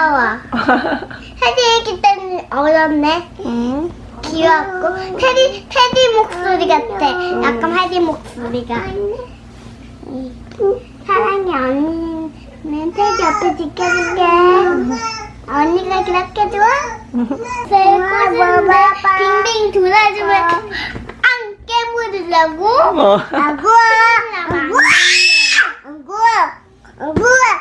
귀여워. 테디 때문에 어렸네. 응. 귀엽고 테디 테디 목소리 같아. 약간 테디 목소리가. 사랑해 언니는 테디 옆에 지켜줄게. 언니가 그렇게 좋아? 배고픈데 빙빙 돌아주면 어. 안 깨물으려고? 아구아 아구아 아구아 아구아